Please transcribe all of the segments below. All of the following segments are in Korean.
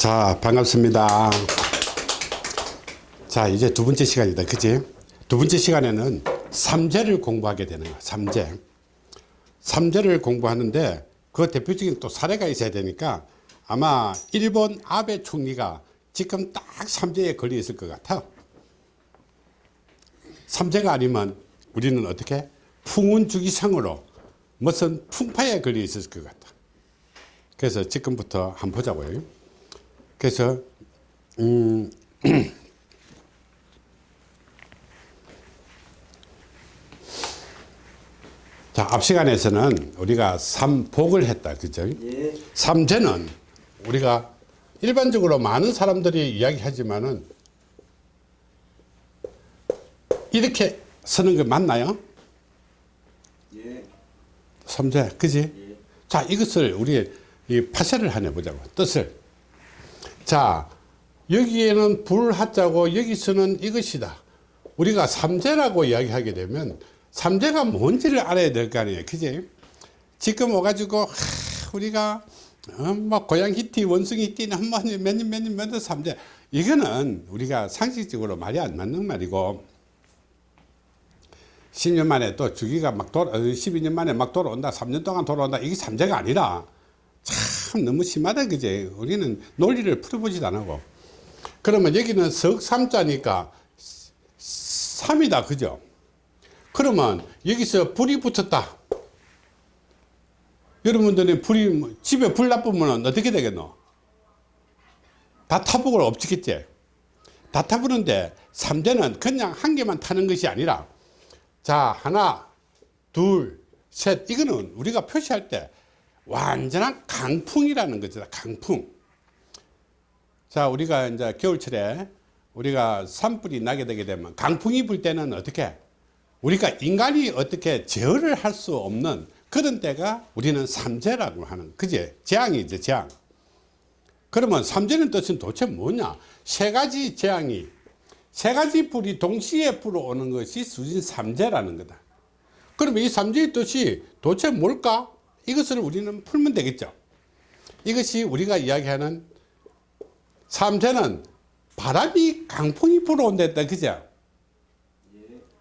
자 반갑습니다. 자 이제 두 번째 시간이다. 그치? 두 번째 시간에는 삼재를 공부하게 되는 거야 삼재. 삼재를 공부하는데 그 대표적인 또 사례가 있어야 되니까 아마 일본 아베 총리가 지금 딱 삼재에 걸려 있을 것 같아. 삼재가 아니면 우리는 어떻게? 풍운주기상으로 무슨 풍파에 걸려 있을 것 같다 그래서 지금부터 한번 보자고요 그래서 음, 자, 앞 시간에서는 우리가 삼복을 했다. 그죠? 예. 삼재는 우리가 일반적으로 많은 사람들이 이야기하지만은 이렇게 쓰는 게 맞나요? 예. 삼재, 그지? 예. 자, 이것을 우리 이 파쇄를 하나 보자고. 뜻을. 자, 여기에는 불하자고 여기서는 이것이다. 우리가 삼재라고 이야기하게 되면 삼재가 뭔지를 알아야 될 거 아니에요. 그지? 지금 와가지고, 하, 우리가, 어, 뭐, 고양 히티, 원숭이 띠는 뭐, 몇 년, 몇 년, 몇년 삼재. 이거는 우리가 상식적으로 말이 안 맞는 말이고, 10년 만에 또 주기가 막 돌아, 12년 만에 막 돌아온다. 3년 동안 돌아온다. 이게 삼재가 아니라 참 너무 심하다. 그제? 우리는 논리를 풀어보지도 안 하고. 그러면 여기는 석삼자니까 3이다. 그죠? 그러면 여기서 불이 붙었다. 여러분들은 불이, 뭐 집에 불 나쁘면 어떻게 되겠노? 다 타복을 엎치겠지? 다 타보는데 삼재는 그냥 한 개만 타는 것이 아니라 자 하나 둘 셋 이거는 우리가 표시할 때 완전한 강풍이라는 거죠. 강풍. 자 우리가 이제 겨울철에 우리가 산불이 나게 되게 되면 강풍이 불 때는 어떻게? 우리가 인간이 어떻게 제어를 할 수 없는 그런 때가 우리는 삼재라고 하는 그제 재앙이죠 재앙. 그러면 삼재는 뜻은 도대체 뭐냐? 세 가지 재앙이 세 가지 불이 동시에 불어오는 것이 수진 삼재라는 거다. 그러면 이 삼재의 뜻이 도대체 뭘까 이것을 우리는 풀면 되겠죠. 이것이 우리가 이야기하는 삼재는 바람이 강풍이 불어온다 했다 그죠?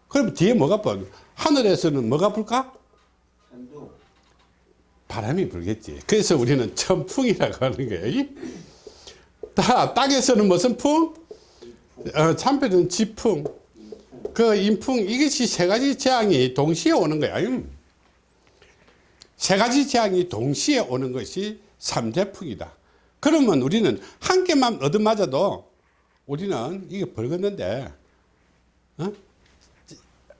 그럼 뒤에 뭐가 불 하늘에서는 뭐가 불까. 바람이 불겠지. 그래서 우리는 천풍이라고 하는 거예요. 다 땅에서는 무슨 풍? 어, 참패는 지풍. 그 인풍 이것이 세 가지 재앙이 동시에 오는 거야. 음. 세 가지 재앙이 동시에 오는 것이 삼재풍이다. 그러면 우리는 한 개만 얻어맞아도 우리는 이게 벌겠는데 어?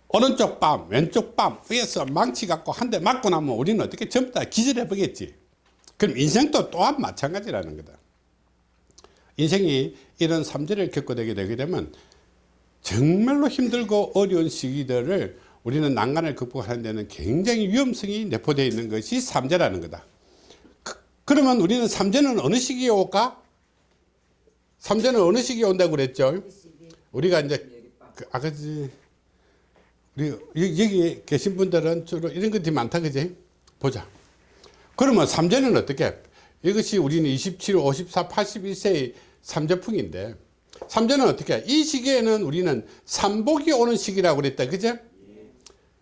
오른쪽 뺨 왼쪽 뺨 위에서 망치 갖고 한 대 맞고 나면 우리는 어떻게 전부 다 기절해 보겠지? 그럼 인생도 또한 마찬가지라는 거다. 인생이 이런 삼재를 겪어되게 되게 되면 정말로 힘들고 어려운 시기들을 우리는 난간을 극복하는 데는 굉장히 위험성이 내포되어 있는 것이 삼재라는 거다 그, 러면 우리는 삼재는 어느 시기에 올까? 삼재는 어느 시기에 온다고 그랬죠? 우리가 이제 그 아까 우리 여기 계신 분들은 주로 이런 것들이 많다 그지? 보자 그러면 삼재는 어떻게? 이것이 우리는 27, 54, 81세의 삼재풍인데 삼재는 어떻게? 이 시기에는 우리는 삼복이 오는 시기라고 그랬다 그죠?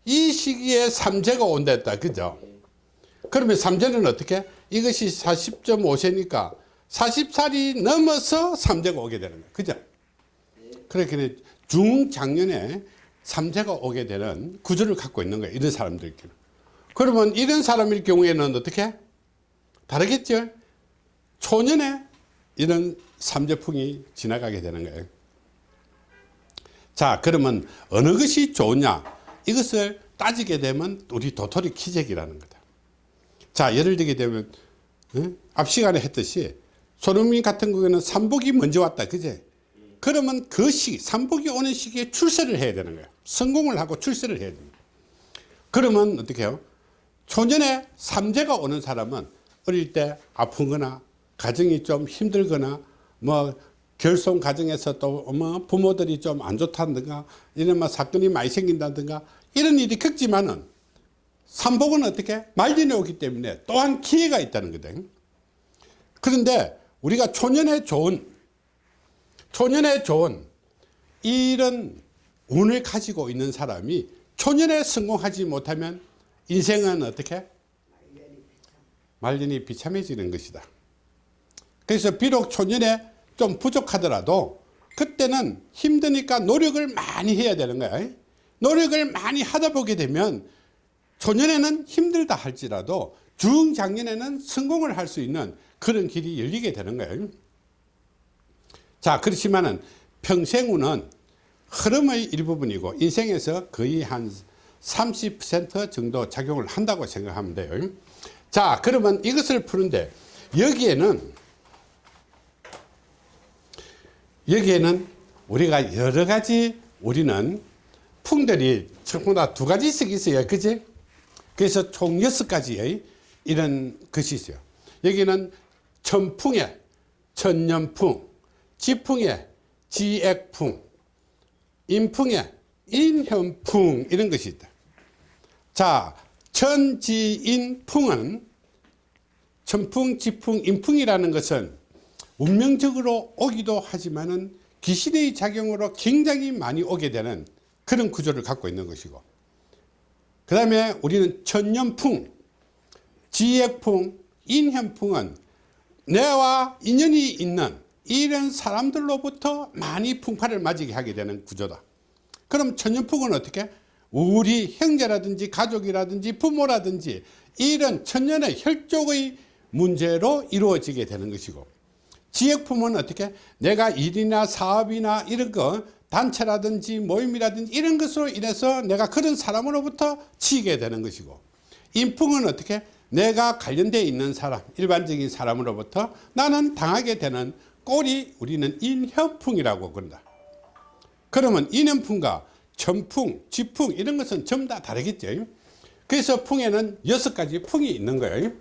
이 시기에 삼재가 온다 했다 그죠? 그러면 삼재는 어떻게? 이것이 40.5세니까 40살이 넘어서 삼재가 오게 되는 거야 그죠? 그렇게 중장년에 삼재가 오게 되는 구조를 갖고 있는 거예요 이런 사람들끼리 그러면 이런 사람일 경우에는 어떻게? 다르겠죠? 초년에 이런 삼재풍이 지나가게 되는 거예요 자 그러면 어느 것이 좋냐 이것을 따지게 되면 우리 도토리 키재기라는 거다. 자 예를 들게 되면 어? 앞 시간에 했듯이 손흥민 같은 경우에는 삼복이 먼저 왔다 그제? 그러면 그 시기 삼복이 오는 시기에 출세를 해야 되는 거예요 성공을 하고 출세를 해야 됩니다. 그러면 어떻게 해요? 초년에 삼재가 오는 사람은 어릴 때 아프거나 가정이 좀 힘들거나 뭐 결손 가정에서 또 뭐 부모들이 좀 안 좋다든가 이런 뭐 사건이 많이 생긴다든가 이런 일이 겪지만은 삼복은 어떻게 말년에 오기 때문에 또한 기회가 있다는 거다 그런데 우리가 초년에 좋은 초년에 좋은 이런 운을 가지고 있는 사람이 초년에 성공하지 못하면 인생은 어떻게 말년이 비참해지는 것이다. 그래서 비록 초년에 좀 부족하더라도 그때는 힘드니까 노력을 많이 해야 되는 거야. 노력을 많이 하다 보게 되면 초년에는 힘들다 할지라도 중장년에는 성공을 할 수 있는 그런 길이 열리게 되는 거예요. 자, 그렇지만은 평생운은 흐름의 일부분이고 인생에서 거의 한 30% 정도 작용을 한다고 생각하면 돼요. 자, 그러면 이것을 푸는데 여기에는 여기에는 우리가 여러 가지 우리는 풍들이 전부 다두 가지씩 있어요. 그지? 그래서 총 여섯 가지의 이런 것이 있어요. 여기는 천풍에 천년풍, 지풍에 지액풍, 인풍에 인현풍 이런 것이 있다. 자, 천지인풍은 천풍, 지풍, 인풍이라는 것은 운명적으로 오기도 하지만은 귀신의 작용으로 굉장히 많이 오게 되는 그런 구조를 갖고 있는 것이고 그 다음에 우리는 천년풍, 지액풍, 인현풍은 내와 인연이 있는 이런 사람들로부터 많이 풍파를 맞이게 하게 되는 구조다. 그럼 천년풍은 어떻게? 우리 형제라든지 가족이라든지 부모라든지 이런 천년의 혈족의 문제로 이루어지게 되는 것이고 지역품은 어떻게? 내가 일이나 사업이나 이런 거 단체라든지 모임이라든지 이런 것으로 인해서 내가 그런 사람으로부터 치게 되는 것이고 인풍은 어떻게? 내가 관련되어 있는 사람 일반적인 사람으로부터 나는 당하게 되는 꼴이 우리는 인현풍이라고 그런다. 그러면 인현풍과 천풍, 지풍 이런 것은 전부 다 다르겠죠. 그래서 풍에는 여섯 가지 풍이 있는 거예요.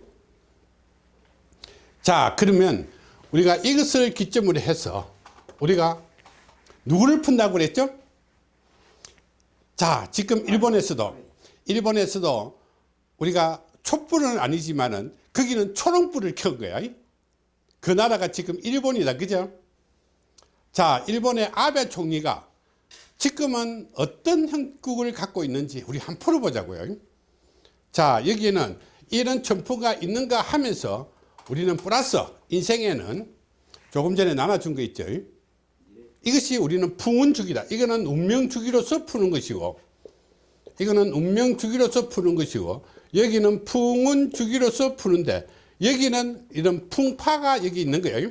자 그러면 우리가 이것을 기점으로 해서 우리가 누구를 푼다고 그랬죠? 자, 지금 일본에서도 일본에서도 우리가 촛불은 아니지만은 거기는 초롱불을 켠 거야. 그 나라가 지금 일본이다. 그죠? 자, 일본의 아베 총리가 지금은 어떤 형국을 갖고 있는지 우리 한번 풀어보자고요. 자, 여기에는 이런 첨포가 있는가 하면서 우리는 플러스 인생에는 조금 전에 나눠준 거 있죠. 이것이 우리는 풍운주기다. 이거는 운명주기로서 푸는 것이고 이거는 운명주기로서 푸는 것이고 여기는 풍운주기로서 푸는데 여기는 이런 풍파가 여기 있는 거예요.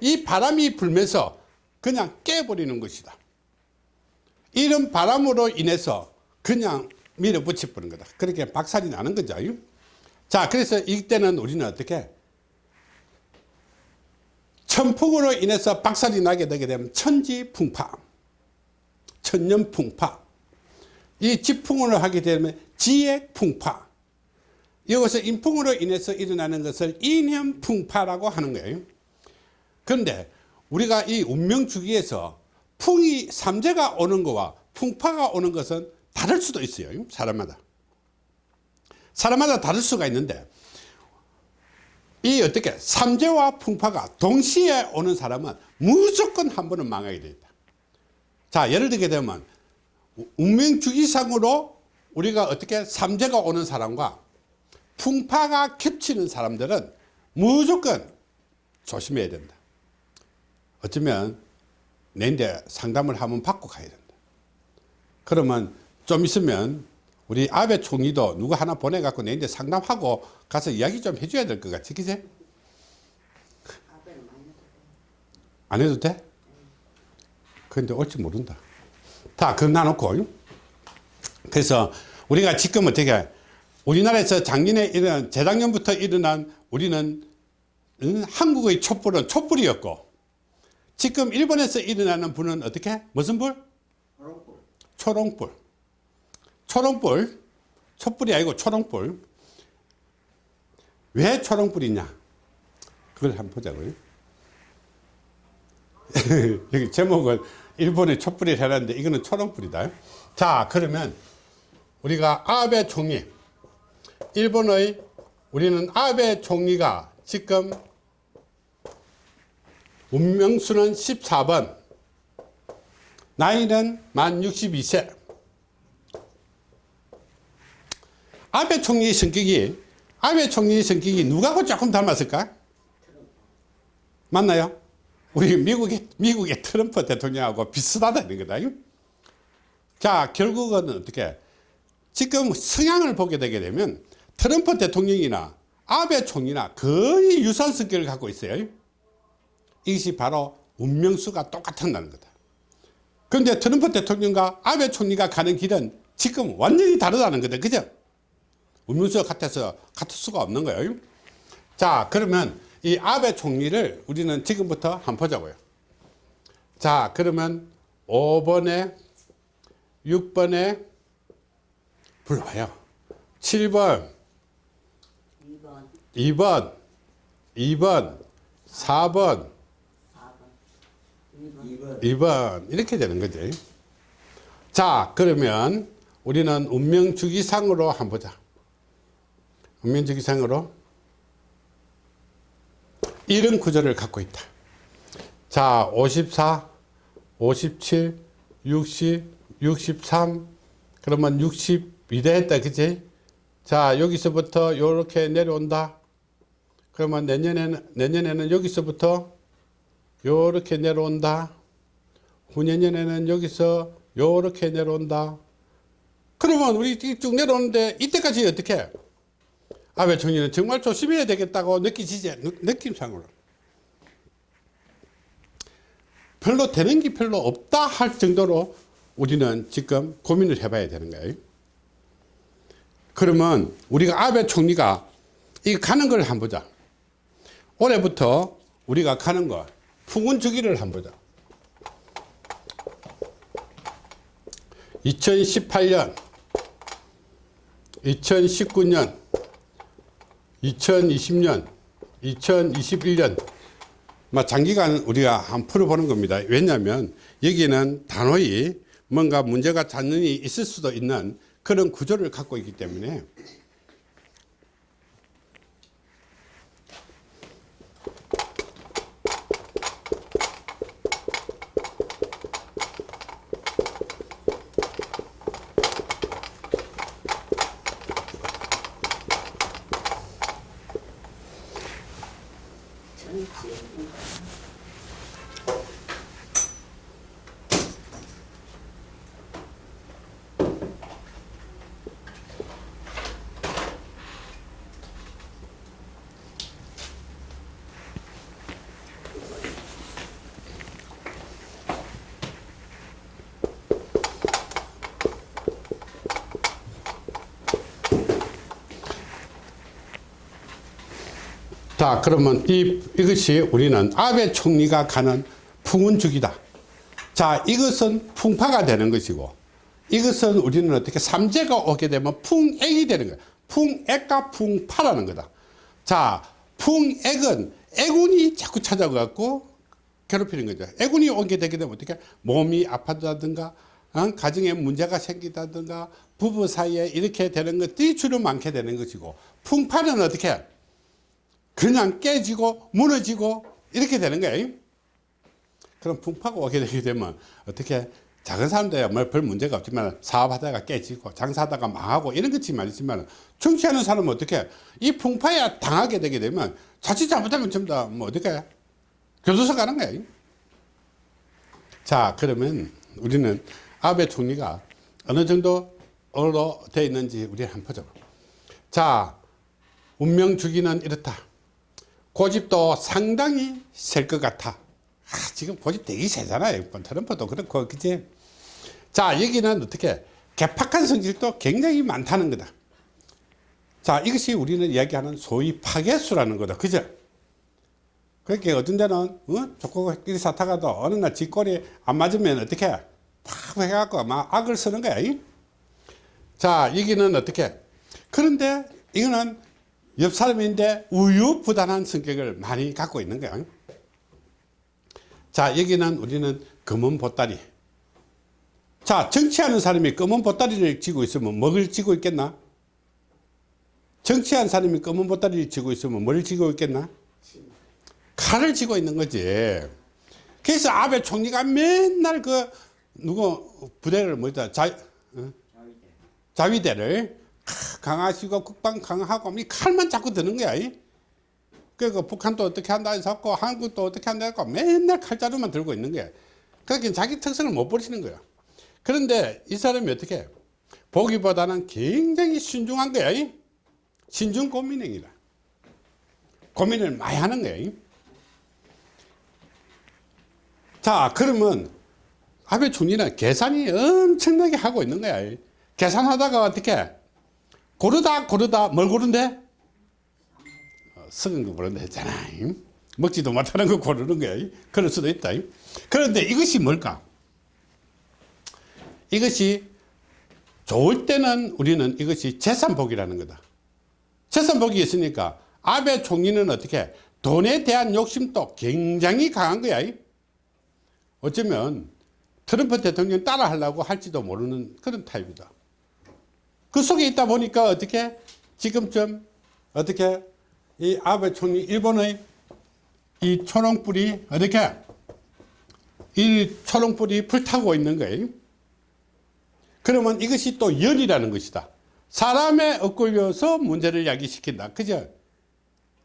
이 바람이 불면서 그냥 깨버리는 것이다. 이런 바람으로 인해서 그냥 밀어붙여 버는 거다. 그렇게 박살이 나는 거죠. 자, 그래서 이때는 우리는 어떻게 천풍으로 인해서 박살이 나게 되게 되면 천지풍파, 천년풍파, 이 지풍으로 하게 되면 지액풍파, 여기서 인풍으로 인해서 일어나는 것을 인현풍파라고 하는 거예요. 그런데 우리가 이 운명주기에서 풍이 삼재가 오는 것과 풍파가 오는 것은 다를 수도 있어요. 사람마다. 사람마다 다를 수가 있는데 이 어떻게 삼재와 풍파가 동시에 오는 사람은 무조건 한 번은 망하게 돼 있다. 자 예를 들게 되면 운명주기상으로 우리가 어떻게 삼재가 오는 사람과 풍파가 겹치는 사람들은 무조건 조심해야 된다. 어쩌면 내인데 상담을 한번 받고 가야 된다. 그러면 좀 있으면 우리 아베 총리도 누구 하나 보내갖고 내인데 상담하고 가서 이야기 좀 해줘야 될 것 같아. 그지? 안 해도 돼? 그런데 올지 모른다. 다, 놔놓고. 그래서 우리가 지금 어떻게, 우리나라에서 작년에 일어난, 재작년부터 일어난 우리는 응? 한국의 촛불은 촛불이었고, 지금 일본에서 일어나는 불은 어떻게? 무슨 불? 초롱불. 초롱불. 초롱불. 촛불이 아니고 초롱불. 왜 초롱불이냐? 그걸 한번 보자고요. 여기 제목은 일본의 촛불이 해놨는데 이거는 초롱불이다. 자, 그러면 우리가 아베 총리, 일본의 우리는 아베 총리가 지금 운명수는 14번. 나이는 만 62세. 아베 총리의 성격이, 아베 총리의 성격이 누가하고 조금 닮았을까? 맞나요? 우리 미국의, 미국의 트럼프 대통령하고 비슷하다는 거다. 자, 결국은 어떻게? 지금 성향을 보게 되게 되면 트럼프 대통령이나 아베 총리나 거의 유사한 성격을 갖고 있어요. 이것이 바로 운명수가 똑같다는 거다. 그런데 트럼프 대통령과 아베 총리가 가는 길은 지금 완전히 다르다는 거다. 그죠? 운명수가 같아서 같을 수가 없는 거예요. 자, 그러면 이 아베 총리를 우리는 지금부터 한번 보자고요. 자, 그러면 5번에 6번에 불러봐요. 7번, 2번, 2번, 2번, 4번, 4번, 2번 2번 이렇게 되는 거지. 자 그러면 우리는 운명주기상으로 한번 보자. 운명주기상으로 이런 구조를 갖고 있다. 자 54, 57, 60, 63 그러면 62대 했다 그치? 자 여기서부터 이렇게 내려온다. 그러면 내년에는 내년에는 여기서부터 요렇게 내려온다. 후년에는 여기서 요렇게 내려온다. 그러면 우리 쭉 내려오는데 이때까지 어떻게? 아베 총리는 정말 조심해야 되겠다고 느끼시지? 느- 느낌상으로. 별로 되는 게 별로 없다 할 정도로 우리는 지금 고민을 해봐야 되는 거예요. 그러면 우리가 아베 총리가 이 가는 걸 한번 보자. 올해부터 우리가 가는 거 풍운 주기를 한번 보자. 2018년, 2019년, 2020년, 2021년, 막 장기간 우리가 한번 풀어보는 겁니다. 왜냐하면 여기는 단호히 뭔가 문제가 잔연히 있을 수도 있는 그런 구조를 갖고 있기 때문에 자 그러면 이, 이것이 우리는 아베 총리가 가는 풍운주기다. 자 이것은 풍파가 되는 것이고 이것은 우리는 어떻게 삼재가 오게 되면 풍액이 되는 거야. 풍액과 풍파라는 거다. 자 풍액은 애군이 자꾸 찾아가고 괴롭히는 거죠. 애군이 오게 되게 되면 어떻게 몸이 아파다든가 어? 가정에 문제가 생기다든가 부부 사이에 이렇게 되는 것들이 주로 많게 되는 것이고 풍파는 어떻게 그냥 깨지고 무너지고 이렇게 되는 거예요. 그럼 풍파가 오게 되게 되면 어떻게 작은 사람들야 뭐별 문제가 없지만 사업하다가 깨지고 장사하다가 망하고 이런 것지만 있지만 정치하는 사람은 어떻게 이 풍파에 당하게 되게 되면 자칫 잘못하면 전부 다뭐 어떻게 교도소 가는 거예요. 자 그러면 우리는 아베 총리가 어느 정도로 되어 있는지 우리 한번 보자. 자 운명 주기는 이렇다. 고집도 상당히 셀 것 같아. 아, 지금 고집 되게 세잖아요. 트럼프도 그렇고, 그지? 자, 여기는 어떻게, 개팍한 성질도 굉장히 많다는 거다. 자, 이것이 우리는 이야기하는 소위 파괴수라는 거다. 그죠? 그렇게 어떤 데는, 어? 조코끼리 사타가도 어느 날 뒷골이 안 맞으면 어떻게, 팍 해갖고 막 악을 쓰는 거야. 이? 자, 여기는 어떻게, 그런데 이거는 옆 사람인데 우유부단한 성격을 많이 갖고 있는 거야. 자, 여기는 우리는 검은 보따리. 자, 정치하는 사람이 검은 보따리를 쥐고 있으면 먹을 쥐고 있겠나? 정치하는 사람이 검은 보따리를 쥐고 있으면 뭘 쥐고 있겠나? 칼을 쥐고 있는 거지. 그래서 아베 총리가 맨날 그 누구 부대를 뭐다 자 어? 자위대를 강하시고 국방 강하고 이 칼만 자꾸 드는 거야. 이. 그러니까 북한도 어떻게 한다 해서 고 한국도 어떻게 한다 해서 맨날 칼자루만 들고 있는 거야. 그러니까 자기 특성을 못 버리는 거야. 그런데 이 사람이 어떻게 해? 보기보다는 굉장히 신중한 거야. 이. 신중 고민행이라. 고민을 많이 하는 거야. 이. 자, 그러면 아베 총리는 계산이 엄청나게 하고 있는 거야. 이. 계산하다가 어떻게 고르다 고르다 뭘 고른대? 어, 썩은 거 고른다 했잖아. 이. 먹지도 못하는 거 고르는 거야. 이. 그럴 수도 있다. 이. 그런데 이것이 뭘까? 이것이 좋을 때는 우리는 이것이 재산복이라는 거다. 재산복이 있으니까 아베 총리는 어떻게 돈에 대한 욕심도 굉장히 강한 거야. 이. 어쩌면 트럼프 대통령 따라 하려고 할지도 모르는 그런 타입이다. 그 속에 있다 보니까 어떻게 지금쯤 어떻게 이 아베 총리 일본의 이 초롱불이 어떻게 이 초롱불이 불타고 있는 거예요. 그러면 이것이 또 열이라는 것이다. 사람에 엇걸려서 문제를 야기시킨다. 그죠?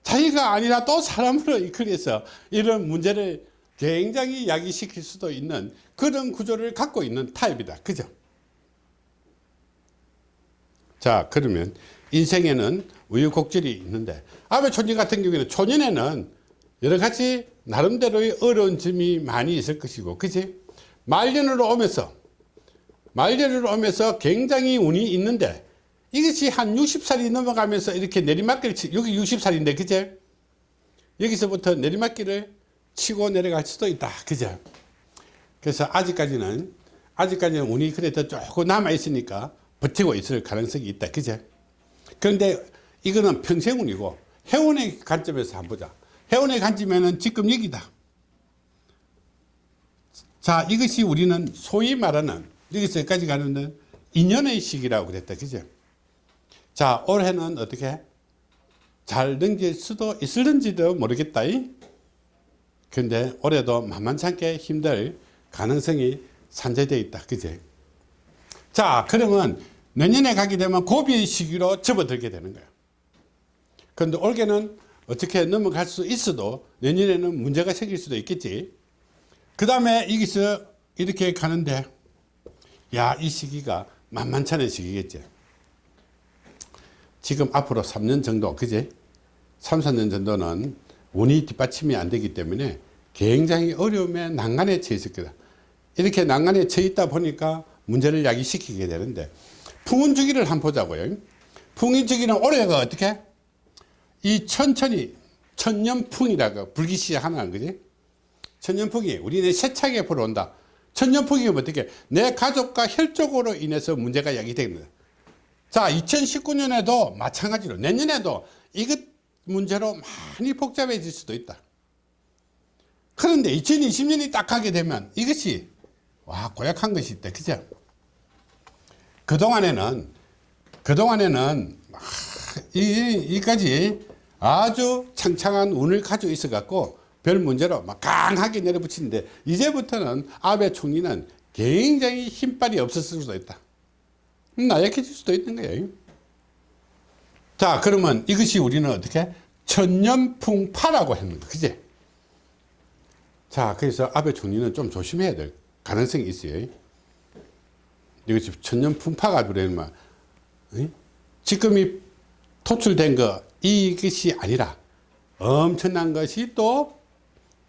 자기가 아니라 또 사람으로 이끌어서 이런 문제를 굉장히 야기시킬 수도 있는 그런 구조를 갖고 있는 타입이다. 그죠? 자, 그러면 인생에는 우유곡절이 있는데 아베 초년 같은 경우에는 초년에는 여러 가지 나름대로의 어려운 점이 많이 있을 것이고, 그지? 말년으로 오면서, 말년으로 오면서 굉장히 운이 있는데, 이것이 한 60살이 넘어가면서 이렇게 내리막길, 치, 여기 60살인데, 그제? 여기서부터 내리막길을 치고 내려갈 수도 있다. 그죠? 그래서 아직까지는, 아직까지는 운이 그래도 조금 남아 있으니까 버티고 있을 가능성이 있다. 그죠? 그런데 이거는 평생운이고, 해운의 관점에서 한번 보자. 해운의 관점에는 지금 여기다. 자, 이것이 우리는 소위 말하는, 여기서까지 가는 인연의 시기라고 그랬다. 그죠? 자, 올해는 어떻게? 잘 넘길 수도 있을는지도 모르겠다. 근데 올해도 만만찮게 힘들 가능성이 산재되어 있다. 그제? 자, 그러면 내년에 가게 되면 고비의 시기로 접어들게 되는 거야. 그런데 올해는 어떻게 넘어갈 수 있어도 내년에는 문제가 생길 수도 있겠지. 그 다음에 여기서 이렇게 가는데, 야, 이 시기가 만만찮은 시기겠지. 지금 앞으로 3년 정도, 그지? 3, 4년 정도는 운이 뒷받침이 안 되기 때문에 굉장히 어려움에 난간에 처해 있을 거다. 이렇게 난간에 처해 있다 보니까 문제를 야기시키게 되는데, 풍운 주기를 한번 보자고요. 풍운 주기는 올해가 어떻게? 이 천천히 천년풍이라고 불기 시작하는 거지. 천년풍이 우리는 세차게 보러 온다. 천년풍이 어떻게? 내 가족과 혈족으로 인해서 문제가 야기되는 거다. 자, 2019년에도 마찬가지로 내년에도 이것 문제로 많이 복잡해질 수도 있다. 그런데 2020년이 딱 하게 되면 이것이 와 고약한 것이 있다. 그죠? 그동안에는 그동안에는 아, 이, 이까지 아주 창창한 운을 가지고 있어 갖고 별 문제로 막 강하게 내려붙이는데 이제부터는 아베 총리는 굉장히 힘빨이 없었을 수도 있다. 나약해질 수도 있는 거예요. 자, 그러면 이것이 우리는 어떻게? 천년풍파라고 했는 거, 그지? 자, 그래서 아베 총리는 좀 조심해야 될 가능성이 있어요. 이것이 천년 풍파가 그러면, 지금 이 토출된 거, 이것이 아니라 엄청난 것이 또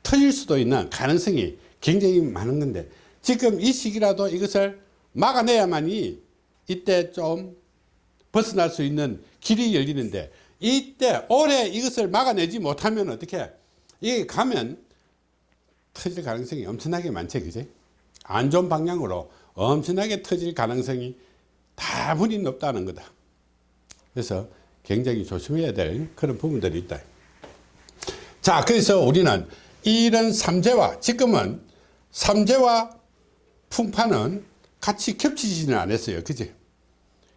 터질 수도 있는 가능성이 굉장히 많은 건데, 지금 이 시기라도 이것을 막아내야만이 이때 좀 벗어날 수 있는 길이 열리는데 이때 올해 이것을 막아내지 못하면 어떻게 이게 가면 터질 가능성이 엄청나게 많죠 그지? 안 좋은 방향으로 엄청나게 터질 가능성이 다분히 높다는 거다 그래서 굉장히 조심해야 될 그런 부분들이 있다 자 그래서 우리는 이런 삼재와 지금은 삼재와 풍파는 같이 겹치지는 않았어요. 그지?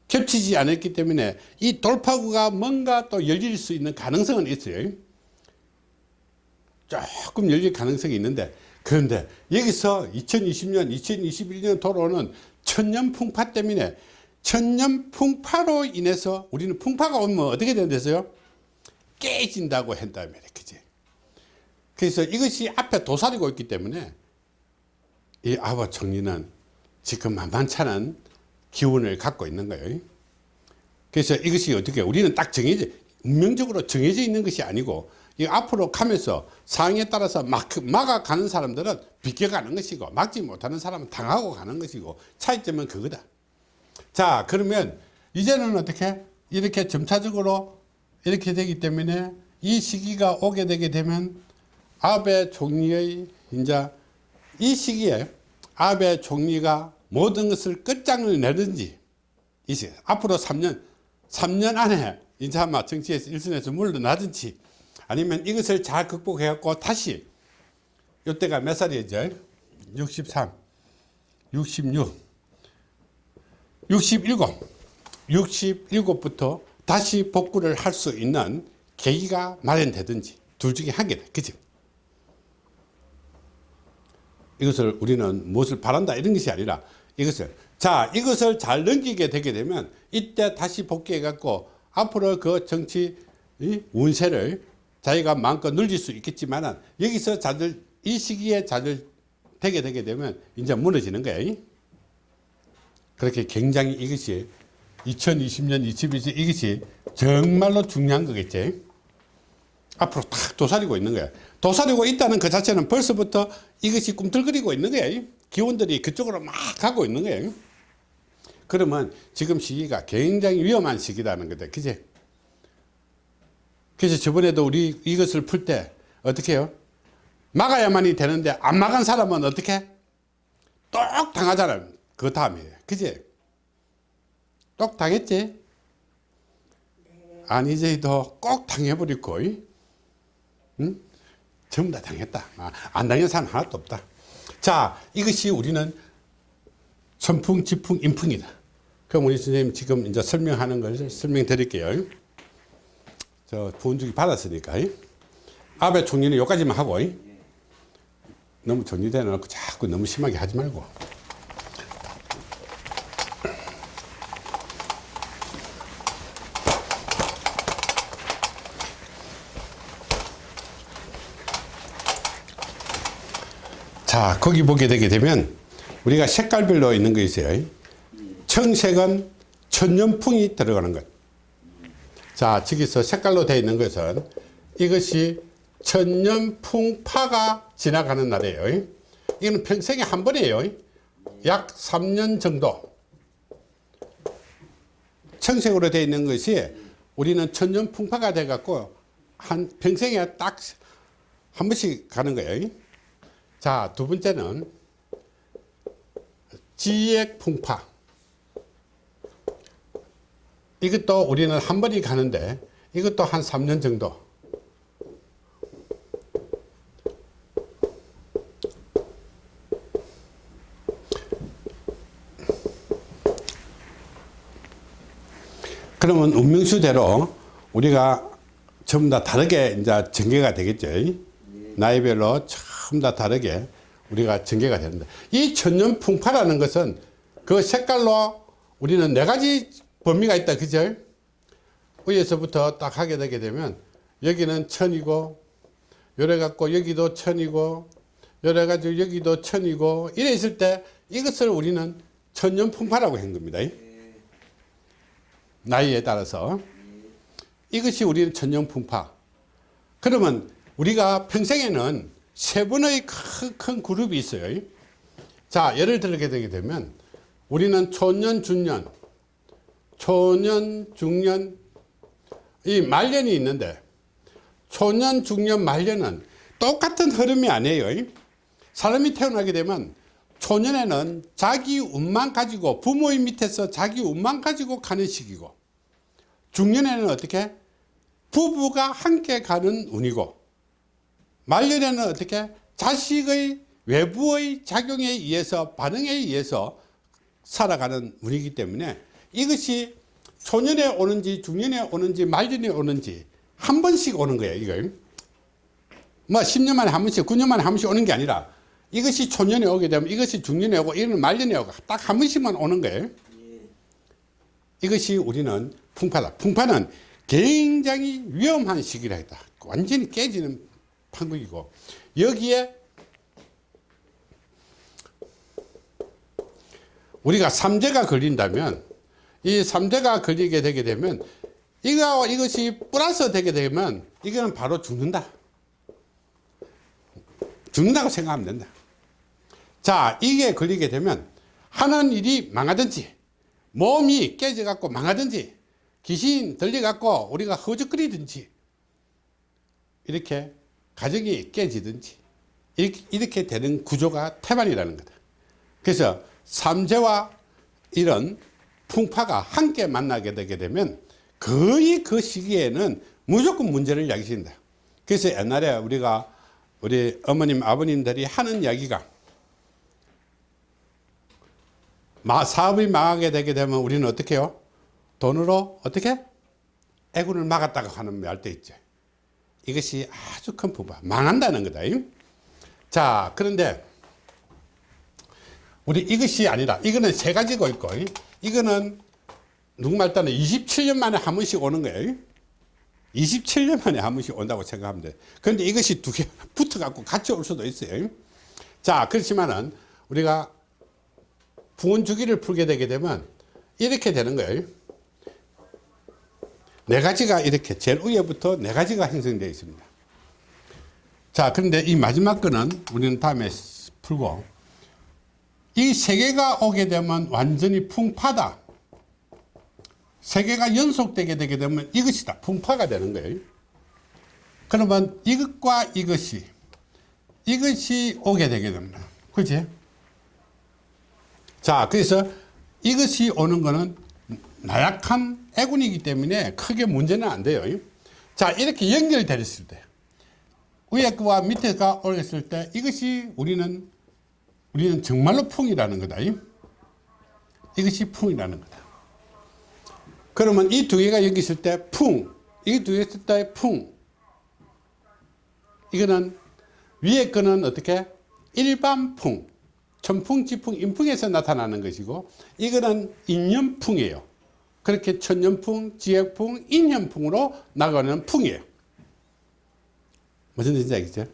겹치지 않았기 때문에 이 돌파구가 뭔가 또 열릴 수 있는 가능성은 있어요. 조금 열릴 가능성이 있는데 그런데 여기서 2020년, 2021년 돌아오는 천년 풍파 때문에 천년 풍파로 인해서 우리는 풍파가 오면 어떻게 된댔어요? 깨진다고 한다면 그지? 그래서 이것이 앞에 도사리고 있기 때문에 이 아버 정리는 지금 만만찮은 기운을 갖고 있는 거예요. 그래서 이것이 어떻게 우리는 딱 정해져 운명적으로 정해져 있는 것이 아니고 이 앞으로 가면서 상황에 따라서 막 막아가는 사람들은 비껴가는 것이고 막지 못하는 사람은 당하고 가는 것이고 차이점은 그거다. 자 그러면 이제는 어떻게 이렇게 점차적으로 이렇게 되기 때문에 이 시기가 오게 되게 되면 아베 총리의 이제 이 시기에 아베 총리가 모든 것을 끝장을 내든지 이제 앞으로 3년 3년 안에 이제 아마 정치에서 일선에서 물러나든지 아니면 이것을 잘 극복해 갖고 다시 이때가 몇 살이죠? 63 66 67 67부터 다시 복구를 할 수 있는 계기가 마련되든지 둘 중에 한 개다 그죠? 이것을 우리는 무엇을 바란다 이런 것이 아니라 이것을 자 이것을 잘 넘기게 되게 되면 이때 다시 복귀해 갖고 앞으로 그 정치 이 운세를 자기가 마음껏 늘릴 수 있겠지만 여기서 자들 이 시기에 자들 되게 되게 되면 이제 무너지는 거예요 그렇게 굉장히 이것이 2020년 21세 이것이 정말로 중요한 거겠지. 앞으로 탁 도사리고 있는 거야. 도사리고 있다는 그 자체는 벌써부터 이것이 꿈틀거리고 있는 거야 기운들이 그쪽으로 막 가고 있는 거예요 그러면 지금 시기가 굉장히 위험한 시기라는 거다 그지 그래서 저번에도 우리 이것을 풀 때 어떻게 해요? 막아야만이 되는데 안 막은 사람은 어떻게? 똑 당하잖아요. 그 다음에. 그지? 똑 당했지? 아니제도 꼭 당해버리고 응? 전부 다 당했다. 아, 안 당한 사람 하나도 없다. 자 이것이 우리는 선풍 지풍 인풍이다. 그럼 우리 선생님 지금 이제 설명하는 걸 설명드릴게요 저 부은주기 받았으니까 아베 총리는 여기까지만 하고 너무 정리돼 놓고 자꾸 너무 심하게 하지 말고. 자 거기 보게 되게 되면 우리가 색깔별로 있는 거 있어요 청색은 천년풍이 들어가는 것. 자 저기서 색깔로 되어 있는 것은 이것이 천년 풍파가 지나가는 날이에요. 이거는 평생에 한 번이에요. 약 3년 정도. 청색으로 되어 있는 것이 우리는 천년 풍파가 돼 갖고 한 평생에 딱 한 번씩 가는 거예요. 자, 두 번째는 지액 풍파. 이것도 우리는 한 번이 가는데 이것도 한 3년 정도. 그러면 운명수대로 우리가 전부 다 다르게 이제 전개가 되겠죠. 나이별로 전부 다 다르게 우리가 전개가 되는데 이 천년 풍파라는 것은 그 색깔로 우리는 네 가지 범위가 있다 그죠? 위에서부터 딱 하게 되게 되면 여기는 천이고 요래 갖고 여기도 천이고 요래 가지고 여기도 천이고 이래 있을 때 이것을 우리는 천년풍파라고 한 겁니다. 나이에 따라서. 이것이 우리는 천년풍파. 그러면 우리가 평생에는 세 번의 큰, 큰 그룹이 있어요. 자, 예를 들게 되게 되면 우리는 초년, 중년, 초년, 중년, 이 말년이 있는데 초년, 중년, 말년은 똑같은 흐름이 아니에요. 사람이 태어나게 되면 초년에는 자기 운만 가지고 부모의 밑에서 자기 운만 가지고 가는 시기고 중년에는 어떻게 부부가 함께 가는 운이고 말년에는 어떻게 자식의 외부의 작용에 의해서 반응에 의해서 살아가는 운이기 때문에 이것이 초년에 오는지 중년에 오는지 말년에 오는지 한 번씩 오는 거예요 이걸 뭐 10년 만에 한 번씩 9년 만에 한 번씩 오는 게 아니라 이것이 초년에 오게 되면 이것이 중년에 오고 이거는 말년에 오고 딱 한 번씩만 오는 거예요. 예. 이것이 우리는 풍파다. 풍파는 굉장히 위험한 시기라 했다. 완전히 깨지는 판국이고 여기에 우리가 삼재가 걸린다면 이 삼재가 걸리게 되게 되면 이거와 이것이 플러스 되게 되면 이거는 바로 죽는다. 죽는다고 생각하면 된다. 자, 이게 걸리게 되면 하는 일이 망하든지 몸이 깨져 갖고 망하든지 귀신 들려 갖고 우리가 허죽거리든지 이렇게 가정이 깨지든지 이렇게, 이렇게 되는 구조가 태반이라는 거다. 그래서 삼재와 이런 풍파가 함께 만나게 되게 되면 거의 그 시기에는 무조건 문제를 야기신다. 그래서 옛날에 우리가 우리 어머님 아버님들이 하는 이야기가 마, 사업이 망하게 되게 되면 우리는 어떻게 해요? 돈으로 어떻게? 애군을 막았다고 하는 말때 있죠. 이것이 아주 큰 부분. 망한다는 거다. 자, 그런데 우리 이것이 아니라 이거는 세 가지고 있고 이거는 누구말 따는 27년 만에 한 번씩 오는 거예요. 27년 만에 한 번씩 온다고 생각하면 돼. 그런데 이것이 두 개 붙어 갖고 같이 올 수도 있어요. 자, 그렇지만은 우리가 부원 주기를 풀게 되게 되면 이렇게 되는 거예요. 네 가지가 이렇게 제일 위에부터 네 가지가 형성되어 있습니다. 자, 그런데 이 마지막 거는 우리는 다음에 풀고 이 세 개가 오게 되면 완전히 풍파다. 세 개가 연속되게 되게 되면 이것이다. 풍파가 되는 거예요. 그러면 이것과 이것이 이것이 오게 되게 됩니다. 그렇지? 자, 그래서 이것이 오는 거는 나약한 애군이기 때문에 크게 문제는 안 돼요. 자, 이렇게 연결됐을 때 위에 거와 밑에 가 올렸을 때 이것이 우리는 우리는 정말로 풍이라는 거다. 이것이 풍이라는 거다. 그러면 이 두 개가 여기 있을 때 풍, 이 두 개 있을 때 풍. 이거는 위에 거는 어떻게? 일반 풍, 천풍, 지풍, 인풍에서 나타나는 것이고 이거는 인연풍이에요. 그렇게 천년풍, 지역풍, 인연풍으로 나가는 풍이에요. 무슨 뜻인지 알겠죠?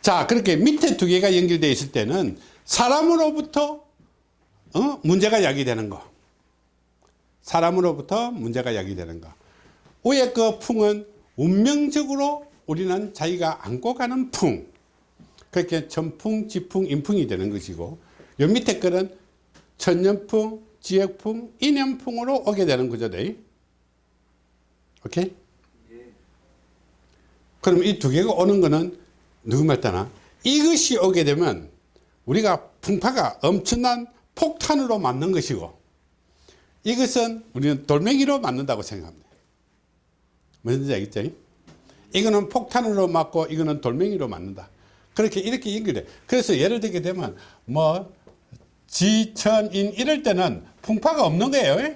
자, 그렇게 밑에 두 개가 연결되어 있을 때는 사람으로부터 어? 문제가 야기되는 거. 사람으로부터 문제가 야기되는 거. 위에 그 풍은 운명적으로 우리는 자기가 안고 가는 풍. 그렇게 천풍, 지풍, 인풍이 되는 것이고 요 밑에 거는 천년풍, 지역풍, 인연풍으로 오게 되는 구조돼. 오케이? 그럼 이 두 개가 오는 거는 누구 말 따나 이것이 오게 되면 우리가 풍파가 엄청난 폭탄으로 맞는 것이고 이것은 우리는 돌멩이로 맞는다고 생각합니다. 뜻인지 알겠죠? 이거는 폭탄으로 맞고 이거는 돌멩이로 맞는다. 그렇게 이렇게 연결돼. 그래서 예를 들게 되면 뭐 지천인 이럴 때는 풍파가 없는 거예요.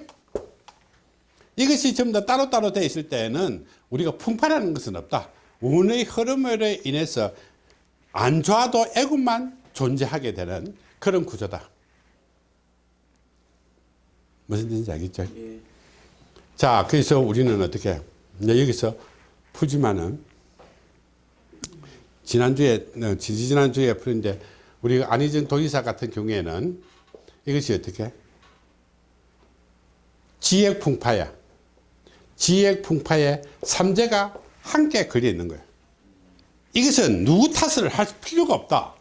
이것이 전부 다 따로따로 되어 있을 때는 우리가 풍파라는 것은 없다. 운의 흐름으로 인해서 안 좋아도 애군만 존재하게 되는 그런 구조다. 무슨 뜻인지 알겠죠? 예. 자, 그래서 우리는 어떻게, 여기서 푸지만은, 지난주에, 어, 지지난주에 푸는데, 우리가 안희정 도의사 같은 경우에는 이것이 어떻게? 지액풍파야. 지액풍파에 삼재가 함께 걸려 있는 거예요. 이것은 누구 탓을 할 필요가 없다.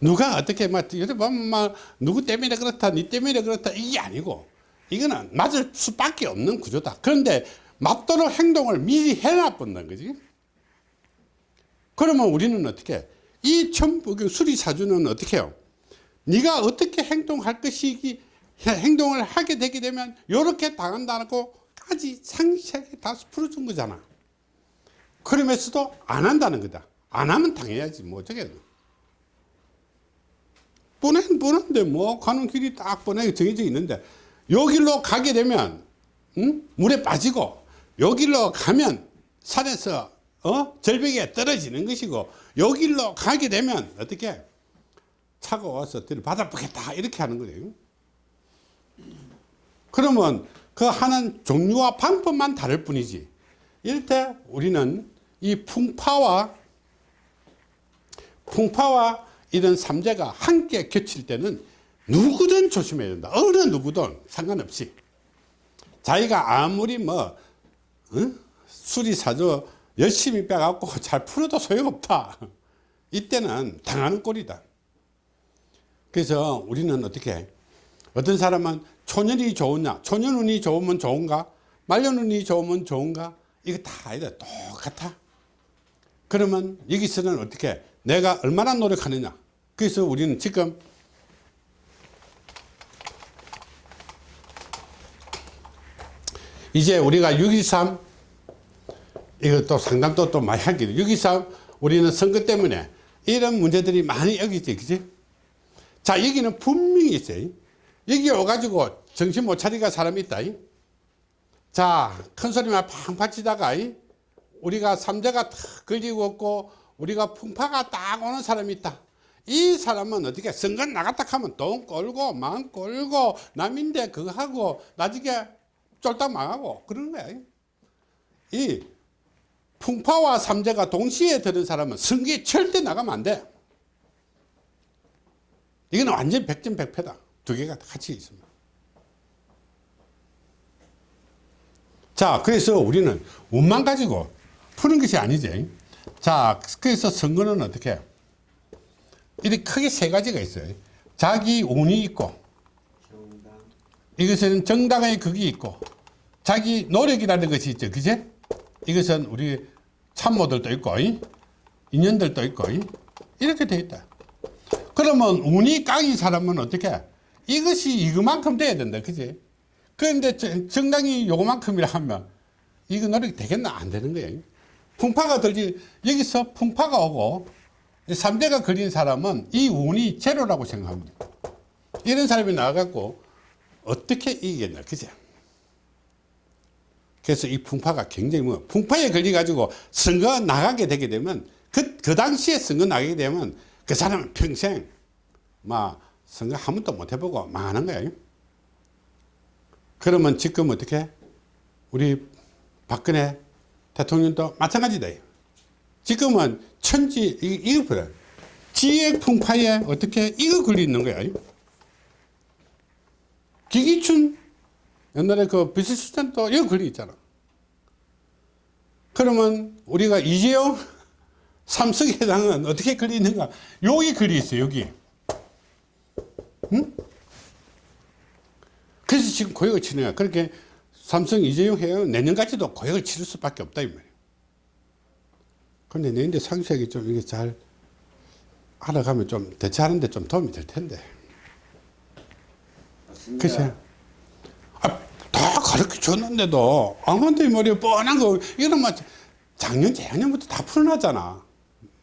누가 어떻게 막 요새 보면 막 누구 때문에 그렇다, 니 때문에 그렇다 이게 아니고 이거는 맞을 수밖에 없는 구조다. 그런데 맞도록 행동을 미리 해놔본다는 거지. 그러면 우리는 어떻게 이 전부 그 수리사주는 어떻게 해요? 네가 어떻게 행동할 것이기 행동을 하게 되게 되면 이렇게 당한다고 까지 상세하게 다 풀어준 거잖아. 그러면서도 안 한다는 거다. 안 하면 당해야지 뭐 어쩌겠노. 뻔한 뻔한데 뭐 가는 길이 딱 뻔하게 정해져 있는데 여기로 가게 되면 응? 물에 빠지고 여기로 가면 산에서 어? 절벽에 떨어지는 것이고 요 길로 가게 되면 어떻게 차가 와서 뒤를 받아보겠다 이렇게 하는 거예요 그러면 그 하는 종류와 방법만 다를 뿐이지 이럴 때 우리는 이 풍파와 풍파와 이런 삼재가 함께 겹칠 때는 누구든 조심해야 된다. 어느 누구든 상관없이. 자기가 아무리 뭐 어? 수리사조 열심히 빼갖고 잘 풀어도 소용없다. 이때는 당하는 꼴이다. 그래서 우리는 어떻게 해? 어떤 사람은 초년이 좋으냐? 초년 운이 좋으면 좋은가? 말년 운이 좋으면 좋은가? 이거 다 아니다. 똑같아 그러면 여기서는 어떻게? 해? 내가 얼마나 노력하느냐? 그래서 우리는 지금 이제 우리가 6.23 이것도 상담도 또 많이 하기도 6.23 우리는 선거 때문에 이런 문제들이 많이 여기 있지 그지? 자 여기는 분명히 있어요. 여기 와가지고 정신 못 차리가 사람이 있다 자 큰 소리만 팡팡 치다가 우리가 삼재가 탁 걸리고 없고 우리가 풍파가 딱 오는 사람이 있다. 이 사람은 어떻게 선거 나갔다 하면 돈 꼴고 마음 꼴고 남인데 그거 하고 나중에 쫄딱 망하고 그러는 거야. 이 풍파와 삼재가 동시에 드는 사람은 선거에 절대 나가면 안돼. 이거는 완전 백전백패다. 두 개가 같이 있습니다. 자 그래서 우리는 운만 가지고 푸는 것이 아니지. 자 그래서 선거는 어떻게? 이렇게 크게 세 가지가 있어요. 자기 운이 있고 이것은 정당의 극이 있고 자기 노력이라는 것이 있죠. 그제 이것은 우리 참모들도 있고 이? 인연들도 있고 이? 이렇게 돼 있다. 그러면 운이 깡인 사람은 어떻게? 이것이 이거만큼 돼야 된다. 그지 그런데 정- 정당이 요거만큼이라 하면 이거 노력이 되겠나? 안 되는 거예요 풍파가 들지 여기서 풍파가 오고 삼대가 걸린 사람은 이 운이 제로라고 생각합니다. 이런 사람이 나와갖고 어떻게 이기겠냐 그죠 그래서 이 풍파가 굉장히 뭐 풍파에 걸려 가지고 선거 나가게 되게 되면 그, 그 당시에 선거 나가게 되면 그 사람은 평생 막 선거 한 번도 못 해보고 망하는 거예요 그러면 지금 어떻게? 우리 박근혜 대통령도 마찬가지다. 지금은 천지 이- 이거 보라. 지혜 풍파에 어떻게 이거 걸려 있는 거야? 기기춘 옛날에 그 비서실장도 이거 걸려 있잖아. 그러면 우리가 이재용 삼성회장은 어떻게 걸려 있는가? 여기 걸려 있어요 여기. 응? 그래서 지금 고역을 치는 거야 그렇게 삼성 이재용 회장은 내년까지도 고역을 치를 수밖에 없다 이 말이야 근데 내년에 상식이 좀 이게 잘 알아가면 좀 대처하는데 좀 도움이 될 텐데. 글쎄. 아, 다 가르쳐 줬는데도 아무한테 머리에 뻔한 거뭐 작년 재작년부터 다 풀어놨잖아.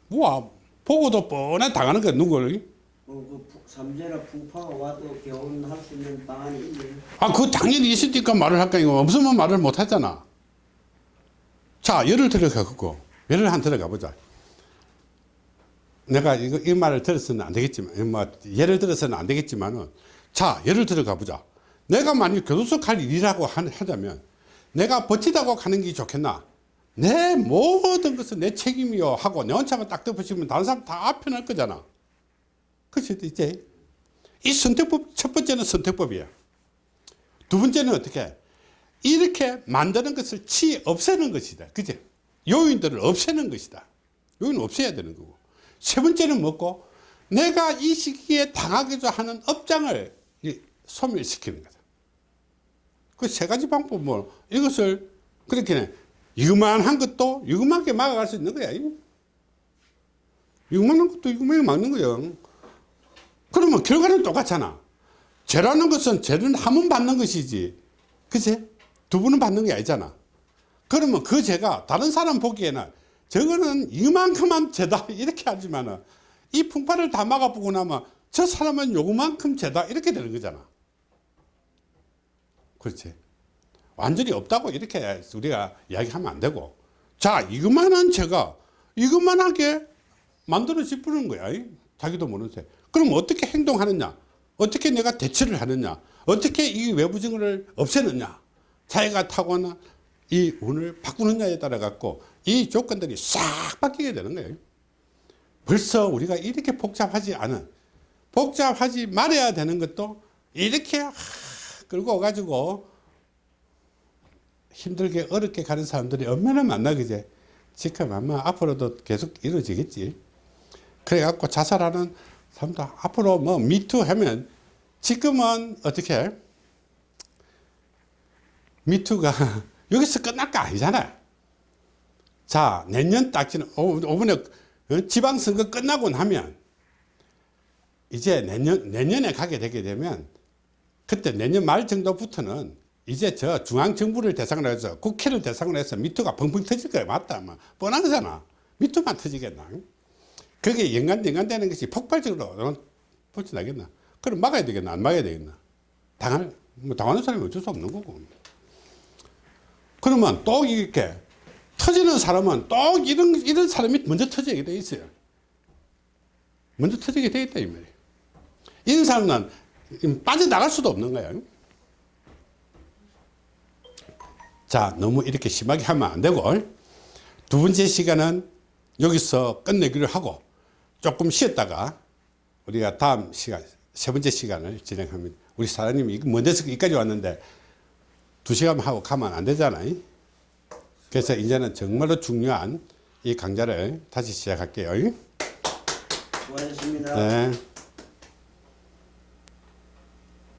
뭐 보고도 뻔한 당하는 거야 누구를? 뭐, 그 푸- 삼재나 풍파가 와도 개원할 수 있는 방안이 있네. 아그 작년에 있으니까 말을 할까? 이거 없으면 말을 못 하잖아. 자 예를 들어가 갖고 예를 한 들어가 보자. 내가 이거 이 말을 들었으면 안 되겠지만 뭐 예를 들어서는 안 되겠지만은 자 예를 들어가 보자. 내가 만약 교도소 갈 일이라고 하- 하자면 내가 버티다고 가는 게 좋겠나? 내 모든 것은 내 책임이요 하고 내 혼자만 딱 덮으시면 다른 사람 다 편할 거잖아 그렇지 이제 이 선택법 첫 번째는 선택법이야 두 번째는 어떻게? 이렇게 만드는 것을 치 없애는 것이다. 그제 요인들을 없애는 것이다. 요인은 없애야 되는 거고. 세 번째는 뭐고? 내가 이 시기에 당하기도 하는 업장을 이 소멸시키는 거다. 그 세 가지 방법 뭐 이것을 그렇게 이거만한 것도 이거만하게 막아갈 수 있는 거야 이거만한 것도 이거만하게 막는 거야 그러면 결과는 똑같잖아. 죄라는 것은 죄는 한번 받는 것이지. 그치? 두 번은 받는 게 아니잖아. 그러면 그 죄가 다른 사람 보기에는 저거는 이만큼만 죄다 이렇게 하지만 은 이 풍파를 다 막아보고 나면 저 사람은 요만큼 죄다 이렇게 되는 거잖아. 그렇지? 완전히 없다고 이렇게 우리가 이야기하면 안 되고. 자 이것만한 제가 이것만하게 만들어 지푸는 거야. 이? 자기도 모르는 새 그럼 어떻게 행동하느냐? 어떻게 내가 대처를 하느냐? 어떻게 이 외부 증후를 없애느냐? 자기가 타고난 이 운을 바꾸느냐에 따라 갖고 이 조건들이 싹 바뀌게 되는 거예요. 벌써 우리가 이렇게 복잡하지 않은 복잡하지 말아야 되는 것도 이렇게 하, 끌고 와가지고 힘들게 어렵게 가는 사람들이 얼마나 많나 그제? 지금 아마 앞으로도 계속 이루어지겠지. 그래갖고 자살하는 사람도 앞으로 뭐 미투 하면 지금은 어떻게 미투가 여기서 끝날 거 아니잖아요. 자 내년 딱지는 오번에 어, 지방선거 끝나고 나면 이제 내년 내년에 가게 되게 되면 그때 내년 말 정도부터는 이제 저 중앙정부를 대상으로 해서 국회를 대상으로 해서 미투가 펑펑 터질 거야 맞다. 뭐 뻔한 거잖아. 미투만 터지겠나 그게 연관 연관되는 것이 폭발적으로 벌쳐나겠나? 그럼 막아야 되겠나? 안 막아야 되겠나? 당할 뭐 당하는 사람이 어쩔 수 없는 거고. 그러면 또 이렇게 터지는 사람은 또 이런 이런 사람이 먼저 터지게 돼 있어요. 먼저 터지게 돼 있다 이 말이에요. 이런 사람은 빠져나갈 수도 없는 거예요 자 너무 이렇게 심하게 하면 안 되고 두 번째 시간은 여기서 끝내기로 하고 조금 쉬었다가 우리가 다음 시간 세 번째 시간을 진행합니다 우리 사장님이 이거 먼저서 여기까지 왔는데 두 시간 하고 가면 안 되잖아요 그래서 이제는 정말로 중요한 이 강좌를 다시 시작할게요 수고하셨습니다. 네.